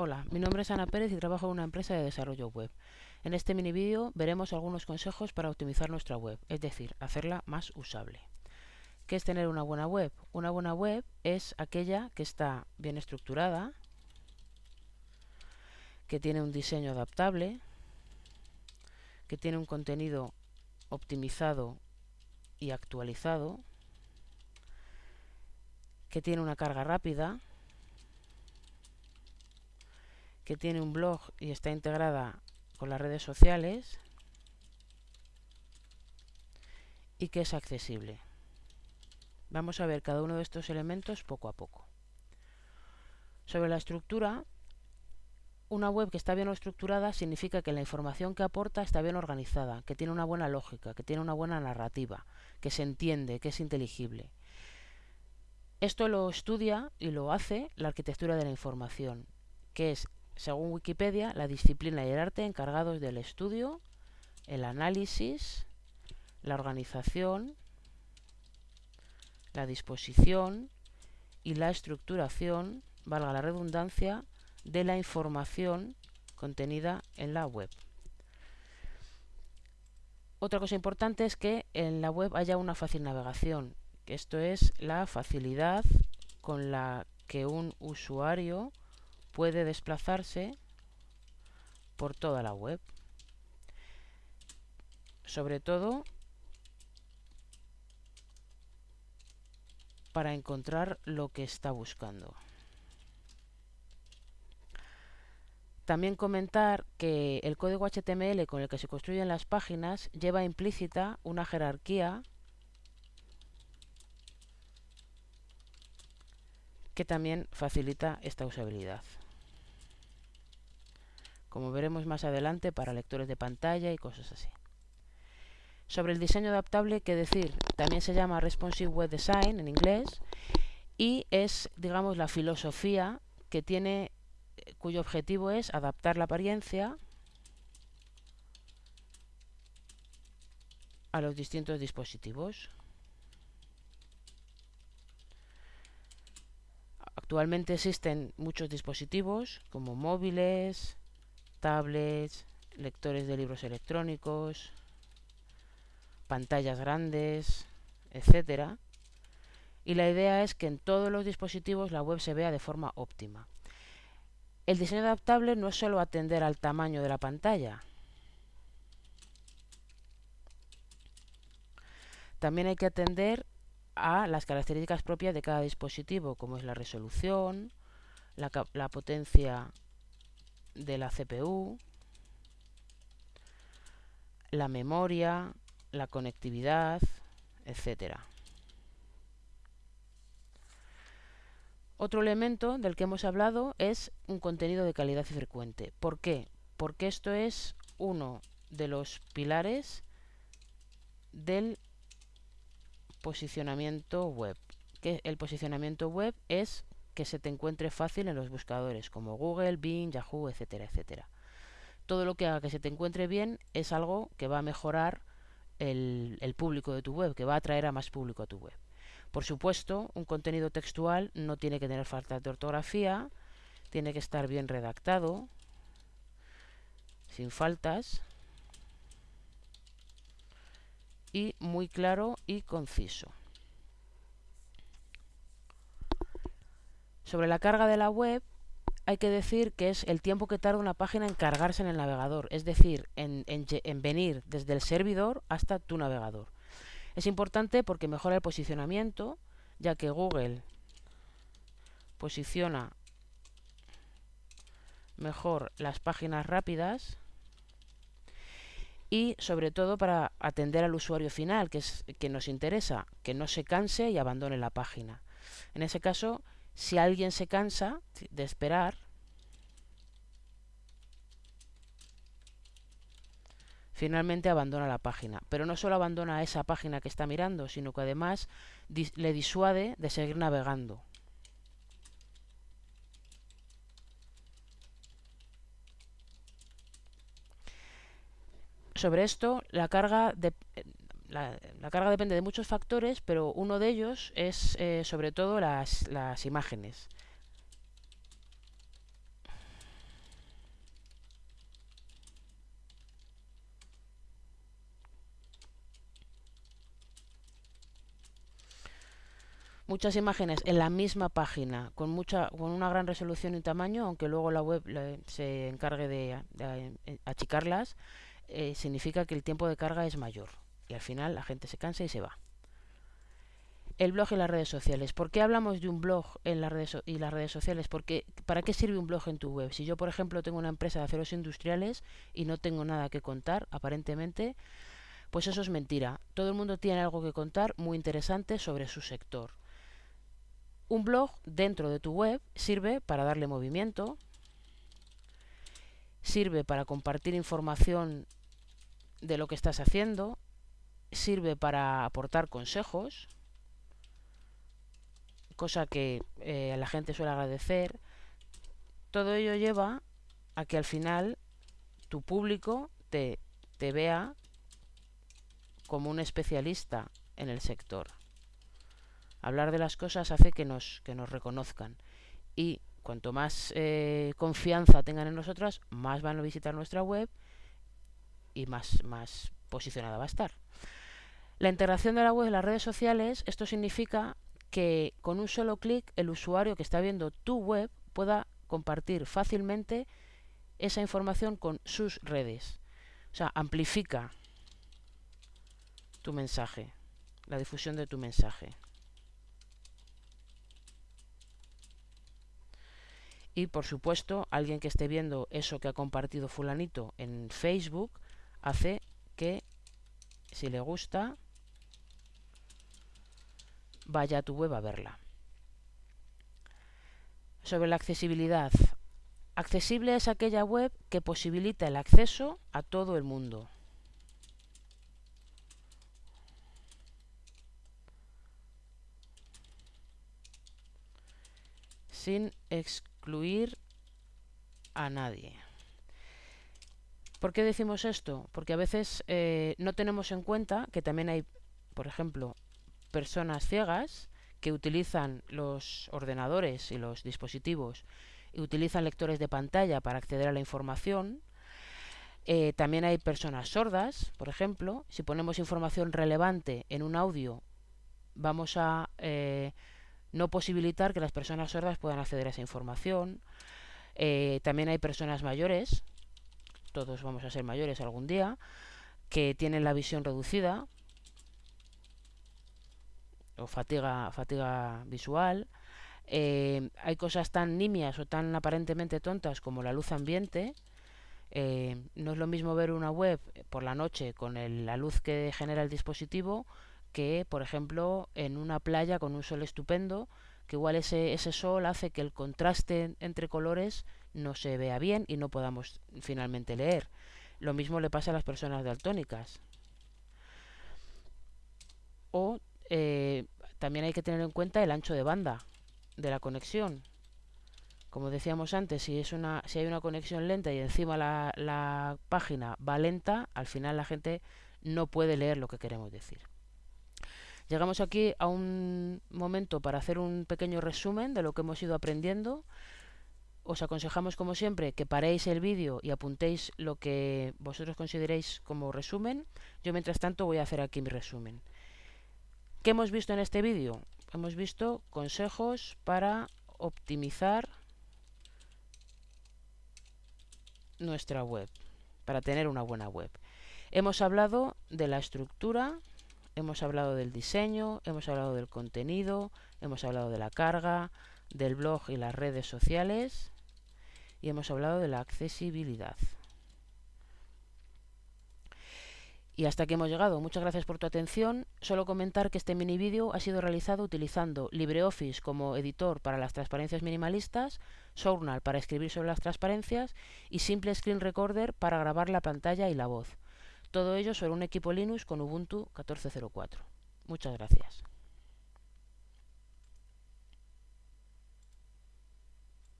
Hola, mi nombre es Ana Pérez y trabajo en una empresa de desarrollo web. En este mini vídeo veremos algunos consejos para optimizar nuestra web, es decir, hacerla más usable. ¿Qué es tener una buena web? Una buena web es aquella que está bien estructurada, que tiene un diseño adaptable, que tiene un contenido optimizado y actualizado, que tiene una carga rápida, que tiene un blog y está integrada con las redes sociales y que es accesible. Vamos a ver cada uno de estos elementos poco a poco. Sobre la estructura, una web que está bien estructurada significa que la información que aporta está bien organizada, que tiene una buena lógica, que tiene una buena narrativa, que se entiende, que es inteligible. Esto lo estudia y lo hace la arquitectura de la información, que es según Wikipedia, la disciplina y el arte encargados del estudio, el análisis, la organización, la disposición y la estructuración, valga la redundancia, de la información contenida en la web. Otra cosa importante es que en la web haya una fácil navegación. Esto es la facilidad con la que un usuario puede desplazarse por toda la web. Sobre todo para encontrar lo que está buscando. También comentar que el código HTML con el que se construyen las páginas lleva implícita una jerarquía que también facilita esta usabilidad como veremos más adelante para lectores de pantalla y cosas así. Sobre el diseño adaptable, que decir, también se llama Responsive Web Design en inglés y es, digamos, la filosofía que tiene, cuyo objetivo es adaptar la apariencia a los distintos dispositivos. Actualmente existen muchos dispositivos como móviles, tablets, lectores de libros electrónicos, pantallas grandes, etcétera. Y la idea es que en todos los dispositivos la web se vea de forma óptima. El diseño adaptable no es solo atender al tamaño de la pantalla. También hay que atender a las características propias de cada dispositivo, como es la resolución, la, la potencia de la CPU, la memoria, la conectividad, etcétera. Otro elemento del que hemos hablado es un contenido de calidad y frecuente. ¿Por qué? Porque esto es uno de los pilares del posicionamiento web. Que el posicionamiento web es que se te encuentre fácil en los buscadores como Google, Bing, Yahoo, etcétera, etcétera. Todo lo que haga que se te encuentre bien es algo que va a mejorar el, el público de tu web, que va a atraer a más público a tu web. Por supuesto, un contenido textual no tiene que tener falta de ortografía, tiene que estar bien redactado, sin faltas, y muy claro y conciso. Sobre la carga de la web, hay que decir que es el tiempo que tarda una página en cargarse en el navegador, es decir, en, venir desde el servidor hasta tu navegador. Es importante porque mejora el posicionamiento, ya que Google posiciona mejor las páginas rápidas y sobre todo para atender al usuario final, que es que nos interesa, que no se canse y abandone la página. En ese caso, si alguien se cansa de esperar, finalmente abandona la página. Pero no solo abandona esa página que está mirando, sino que además le disuade de seguir navegando. Sobre esto, la carga de, la, la, carga depende de muchos factores, pero uno de ellos es eh, sobre todo las, imágenes. muchas imágenes en la misma página, con, mucha, con una gran resolución y tamaño, aunque luego la web se encargue de, achicarlas, eh, significa que el tiempo de carga es mayor y al final la gente se cansa y se va el blog y las redes sociales. ¿Por qué hablamos de un blog en las redes y las redes sociales? Porque ¿para qué sirve un blog en tu web? Si yo, por ejemplo, tengo una empresa de aceros industriales y no tengo nada que contar, aparentemente, pues eso es mentira. Todo el mundo tiene algo que contar muy interesante sobre su sector. Un blog dentro de tu web sirve para darle movimiento, sirve para compartir información de lo que estás haciendo, sirve para aportar consejos, cosa que eh, la gente suele agradecer, todo ello lleva a que al final tu público te, te vea como un especialista en el sector. Hablar de las cosas hace que nos, que nos reconozcan y cuanto más eh, confianza tengan en nosotras, más van a visitar nuestra web y más, más posicionada va a estar. La integración de la web en las redes sociales, esto significa que con un solo clic el usuario que está viendo tu web pueda compartir fácilmente esa información con sus redes. O sea, amplifica tu mensaje, la difusión de tu mensaje. Y por supuesto, alguien que esté viendo eso que ha compartido fulanito en Facebook hace que, si le gusta, vaya a tu web a verla. Sobre la accesibilidad. Accesible es aquella web que posibilita el acceso a todo el mundo. Sin excluir a nadie. ¿Por qué decimos esto? Porque a veces eh, no tenemos en cuenta que también hay, por ejemplo, personas ciegas que utilizan los ordenadores y los dispositivos y utilizan lectores de pantalla para acceder a la información. Eh, también hay personas sordas, por ejemplo. Si ponemos información relevante en un audio, vamos a eh, no posibilitar que las personas sordas puedan acceder a esa información. Eh, también hay personas mayores, todos vamos a ser mayores algún día, que tienen la visión reducida, o fatiga, fatiga visual. Eh, hay cosas tan nimias o tan aparentemente tontas como la luz ambiente. Eh, no es lo mismo ver una web por la noche con el, la luz que genera el dispositivo que, por ejemplo, en una playa con un sol estupendo, que igual ese, ese sol hace que el contraste entre colores no se vea bien y no podamos finalmente leer. Lo mismo le pasa a las personas daltónicas. O eh, también hay que tener en cuenta el ancho de banda de la conexión. Como decíamos antes, si, es una, si hay una conexión lenta y encima la, la página va lenta, al final la gente no puede leer lo que queremos decir. Llegamos aquí a un momento para hacer un pequeño resumen de lo que hemos ido aprendiendo. Os aconsejamos, como siempre, que paréis el vídeo y apuntéis lo que vosotros consideréis como resumen. Yo, mientras tanto, voy a hacer aquí mi resumen. ¿Qué hemos visto en este vídeo? Hemos visto consejos para optimizar nuestra web, para tener una buena web. Hemos hablado de la estructura, hemos hablado del diseño, hemos hablado del contenido, hemos hablado de la carga, del blog y las redes sociales y hemos hablado de la accesibilidad. Y hasta aquí hemos llegado. Muchas gracias por tu atención. Solo comentar que este mini vídeo ha sido realizado utilizando LibreOffice como editor para las transparencias minimalistas, Journal para escribir sobre las transparencias y Simple Screen Recorder para grabar la pantalla y la voz. Todo ello sobre un equipo Linux con Ubuntu 14.04. Muchas gracias.